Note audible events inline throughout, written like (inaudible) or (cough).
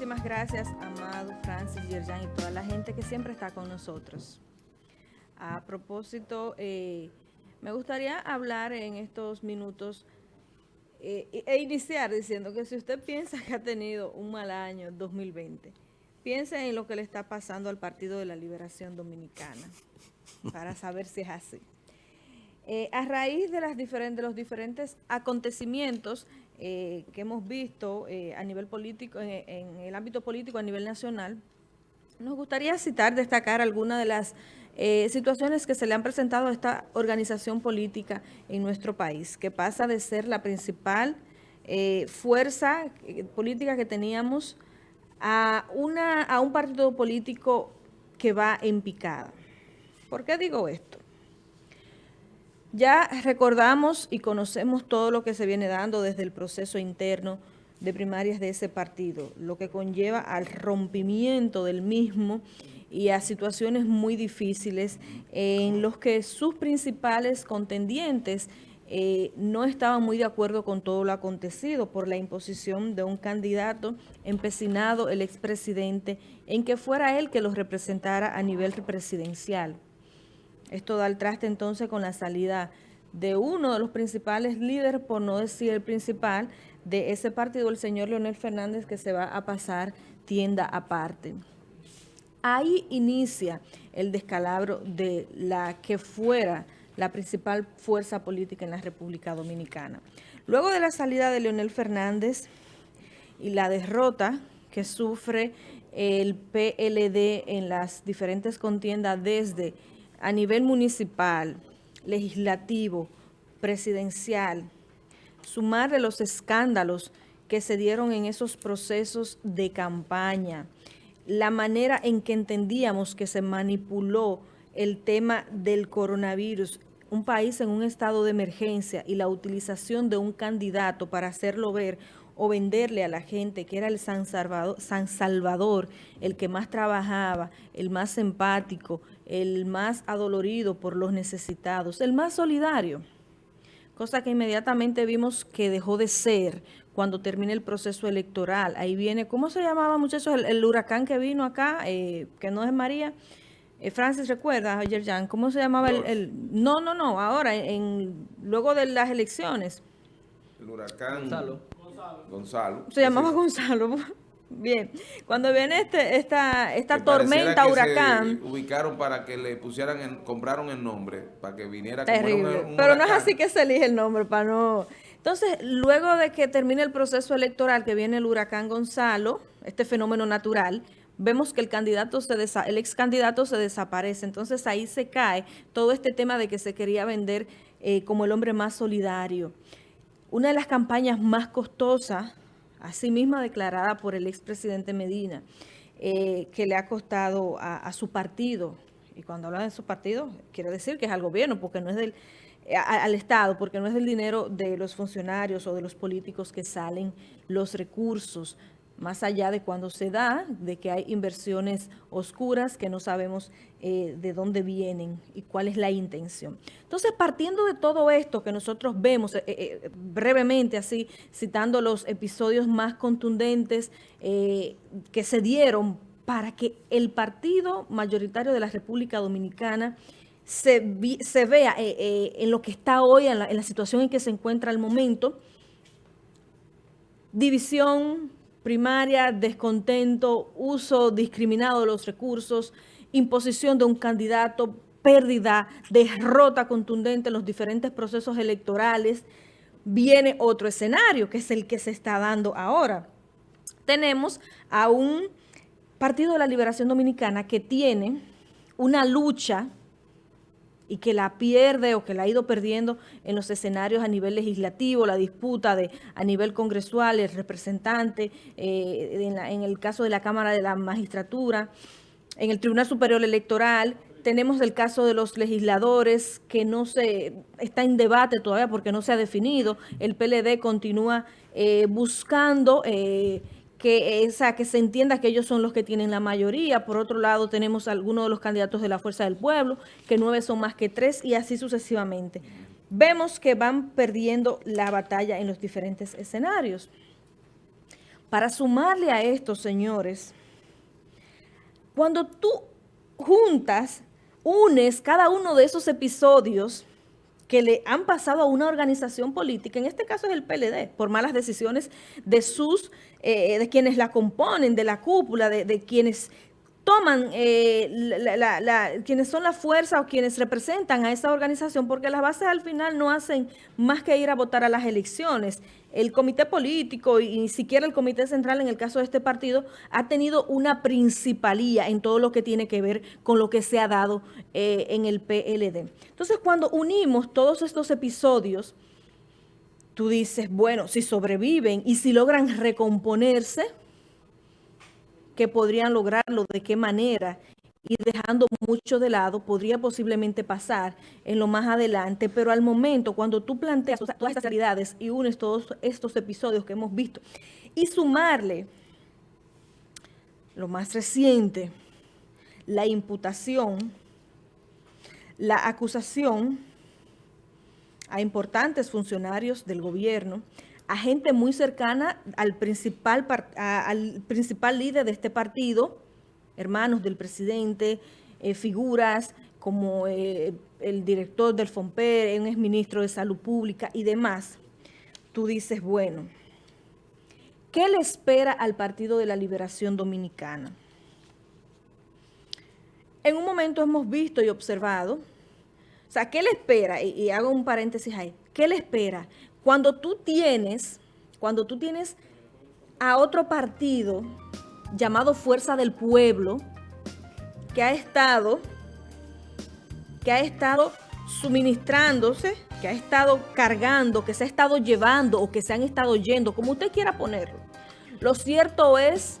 Muchísimas gracias, Amado, Francis, Yerjan y toda la gente que siempre está con nosotros. A propósito, eh, me gustaría hablar en estos minutos eh, e iniciar diciendo que si usted piensa que ha tenido un mal año 2020, piense en lo que le está pasando al Partido de la Liberación Dominicana, para saber si es así. Eh, a raíz de, los diferentes acontecimientos eh, que hemos visto eh, a nivel político, en, el ámbito político a nivel nacional, nos gustaría citar, destacar algunas de las situaciones que se le han presentado a esta organización política en nuestro país, que pasa de ser la principal fuerza política que teníamos a, una, a un partido político que va en picada. ¿Por qué digo esto? Ya recordamos y conocemos todo lo que se viene dando desde el proceso interno de primarias de ese partido, lo que conlleva al rompimiento del mismo y a situaciones muy difíciles en los que sus principales contendientes eh, no estaban muy de acuerdo con todo lo acontecido por la imposición de un candidato empecinado, el expresidente, en que fuera él que los representara a nivel presidencial. Esto da el traste entonces con la salida de uno de los principales líderes, por no decir el principal, de ese partido, el señor Leonel Fernández, que se va a pasar tienda aparte. Ahí inicia el descalabro de la que fuera la principal fuerza política en la República Dominicana. Luego de la salida de Leonel Fernández y la derrota que sufre el PLD en las diferentes contiendas desde a nivel municipal, legislativo, presidencial, sumar de los escándalos que se dieron en esos procesos de campaña, la manera en que entendíamos que se manipuló el tema del coronavirus, un país en un estado de emergencia y la utilización de un candidato para hacerlo ver o venderle a la gente que era el San Salvador, San Salvador, el que más trabajaba, el más empático, el más adolorido por los necesitados, el más solidario, cosa que inmediatamente vimos que dejó de ser cuando termine el proceso electoral. Ahí viene, ¿cómo se llamaba muchachos? El, huracán que vino acá, eh, que no es María, eh, Francis, ¿recuerdas, ayer Jan? ¿Cómo se llamaba el, No, no, no, ahora, en, luego de las elecciones. El huracán... Gonzalo. Se llamaba Gonzalo. (laughs) Bien, cuando viene este, esta, esta tormenta, huracán... ubicaron para que le pusieran, compraron el nombre, para que viniera... Terrible, pero no es así que se elige el nombre, para no... Entonces, luego de que termine el proceso electoral, que viene el huracán Gonzalo, este fenómeno natural, vemos que el candidato se el ex candidato se desaparece. Entonces, ahí se cae todo este tema de que se quería vender eh, como el hombre más solidario. Una de las campañas más costosas, así misma declarada por el expresidente Medina, eh, que le ha costado a, su partido, y cuando habla de su partido, quiere decir que es al gobierno, porque no es del eh, al Estado, porque no es del dinero de los funcionarios o de los políticos que salen los recursos más allá de cuando se da, de que hay inversiones oscuras que no sabemos eh, de dónde vienen y cuál es la intención. Entonces, partiendo de todo esto que nosotros vemos, eh, eh, brevemente así, citando los episodios más contundentes que se dieron para que el partido mayoritario de la República Dominicana se, vea en lo que está hoy, en la situación en que se encuentra el momento, división, primaria, descontento, uso discriminado de los recursos, imposición de un candidato, pérdida, derrota contundente en los diferentes procesos electorales, viene otro escenario, que es el que se está dando ahora. Tenemos a un Partido de la Liberación Dominicana que tiene una lucha y que la pierde o que la ha ido perdiendo en los escenarios a nivel legislativo, la disputa de a nivel congresual, el representante, eh, en, el caso de la Cámara de la Magistratura, en el Tribunal Superior Electoral, tenemos el caso de los legisladores que no se está en debate todavía porque no se ha definido. El PLD continúa eh, buscando eh, que, esa, que se entienda que ellos son los que tienen la mayoría. Por otro lado, tenemos algunos de los candidatos de la Fuerza del Pueblo, que nueve son más que tres, y así sucesivamente. Vemos que van perdiendo la batalla en los diferentes escenarios. Para sumarle a esto, señores, cuando tú juntas, unes cada uno de esos episodios que le han pasado a una organización política, en este caso es el PLD, por malas decisiones de sus, eh, de quienes la componen, de la cúpula, de, de quienes toman eh, la, quienes son la fuerza o quienes representan a esa organización, porque las bases al final no hacen más que ir a votar a las elecciones. El comité político y ni siquiera el comité central en el caso de este partido ha tenido una principalía en todo lo que tiene que ver con lo que se ha dado eh, en el PLD. Entonces, cuando unimos todos estos episodios, tú dices, bueno, si sobreviven y si logran recomponerse, que podrían lograrlo, de qué manera, y dejando mucho de lado, podría posiblemente pasar en lo más adelante, pero al momento, cuando tú planteas todas estas realidades y unes todos estos episodios que hemos visto, y sumarle lo más reciente, la imputación, la acusación a importantes funcionarios del gobierno, a gente muy cercana al principal, al principal líder de este partido, hermanos del presidente, eh, figuras como eh, el director del FOMPER, un exministro de Salud Pública y demás, tú dices, bueno, ¿qué le espera al Partido de la Liberación Dominicana? En un momento hemos visto y observado, o sea, ¿qué le espera? Y, y hago un paréntesis ahí, ¿qué le espera? Cuando tú tienes, cuando tú tienes a otro partido llamado Fuerza del Pueblo, que ha estado, que ha estado suministrándose, que ha estado cargando, que se ha estado llevando o que se han estado yendo, como usted quiera ponerlo. Lo cierto es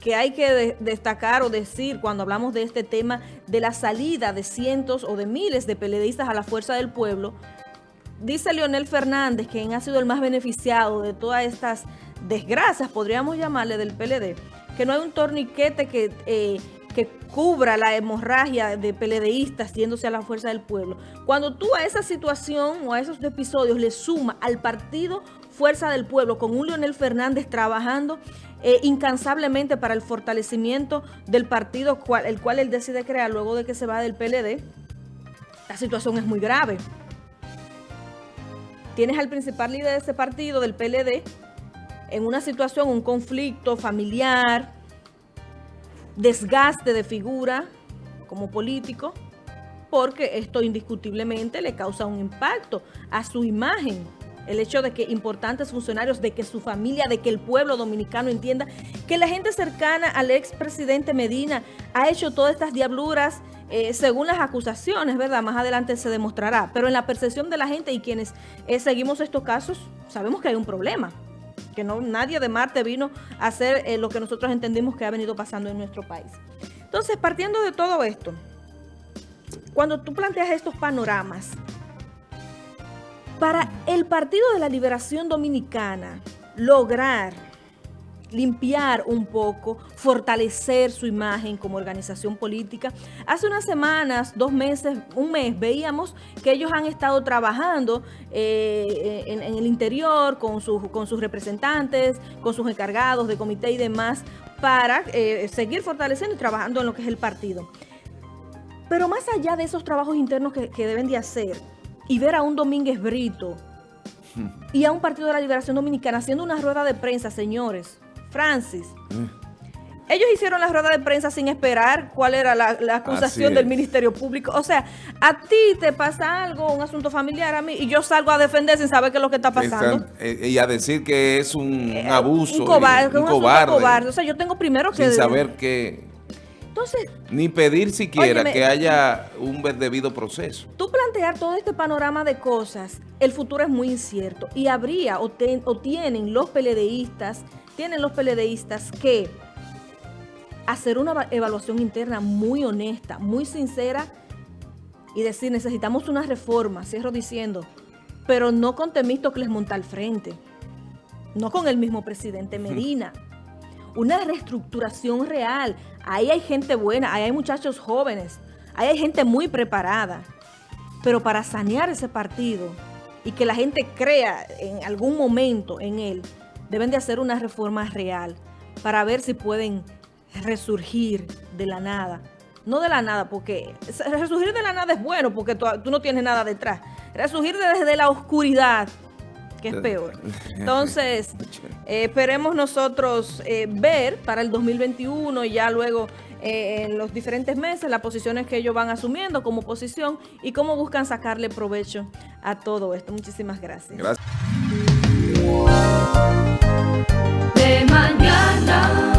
que hay que destacar o decir cuando hablamos de este tema de la salida de cientos o de miles de peledeístas a la Fuerza del Pueblo, dice Leonel Fernández, quien ha sido el más beneficiado de todas estas desgracias, podríamos llamarle, del PLD, que no hay un torniquete que, eh, que cubra la hemorragia de PLDistas yéndose a la fuerza del pueblo. Cuando tú a esa situación o a esos episodios le suma al partido Fuerza del Pueblo con un Leonel Fernández trabajando eh, incansablemente para el fortalecimiento del partido cual, el cual él decide crear luego de que se va del PLD, la situación es muy grave. Tienes al principal líder de ese partido, del PLD, en una situación, un conflicto familiar, desgaste de figura como político, porque esto indiscutiblemente le causa un impacto a su imagen. El hecho de que importantes funcionarios, de que su familia, de que el pueblo dominicano entienda que la gente cercana al expresidente Medina ha hecho todas estas diabluras eh, según las acusaciones, ¿verdad? Más adelante se demostrará. Pero en la percepción de la gente y quienes eh, seguimos estos casos, sabemos que hay un problema. Que no nadie de Marte vino a hacer eh, lo que nosotros entendimos que ha venido pasando en nuestro país. Entonces, partiendo de todo esto, cuando tú planteas estos panoramas, para el Partido de la Liberación Dominicana lograr limpiar un poco, fortalecer su imagen como organización política. Hace unas semanas, dos meses, un mes, veíamos que ellos han estado trabajando eh, en, el interior con, con sus representantes, con sus encargados de comité y demás, para eh, seguir fortaleciendo y trabajando en lo que es el partido. Pero más allá de esos trabajos internos que, que deben de hacer, y ver a un Domínguez Brito y a un Partido de la Liberación Dominicana haciendo una rueda de prensa, señores, Francis. Mm. Ellos hicieron la rueda de prensa sin esperar cuál era la, acusación del Ministerio Público. O sea, a ti te pasa algo, un asunto familiar a mí, y yo salgo a defender sin saber qué es lo que está pasando. Eh, y a decir que es un, eh, abuso. Un cobarde. Un, cobarde. O sea, yo tengo primero que... Sin saber que... Entonces... Ni pedir siquiera que haya un debido proceso. Tú plantear todo este panorama de cosas, el futuro es muy incierto. Y habría o, o tienen los peledeístas tienen los peledeístas que hacer una evaluación interna muy honesta, muy sincera y decir, necesitamos una reforma, cierro diciendo, pero no con Temístocles monta al frente, no con el mismo presidente Medina. Una reestructuración real. Ahí hay gente buena, ahí hay muchachos jóvenes, ahí hay gente muy preparada. Pero para sanear ese partido y que la gente crea en algún momento en él, deben de hacer una reforma real para ver si pueden resurgir de la nada. No de la nada, porque resurgir de la nada es bueno, porque tú, no tienes nada detrás. Resurgir desde la oscuridad, que es peor. Entonces, eh, esperemos nosotros eh, ver para el 2021 y ya luego eh, en los diferentes meses las posiciones que ellos van asumiendo como oposición y cómo buscan sacarle provecho a todo esto. Muchísimas gracias. Gracias. De mañana.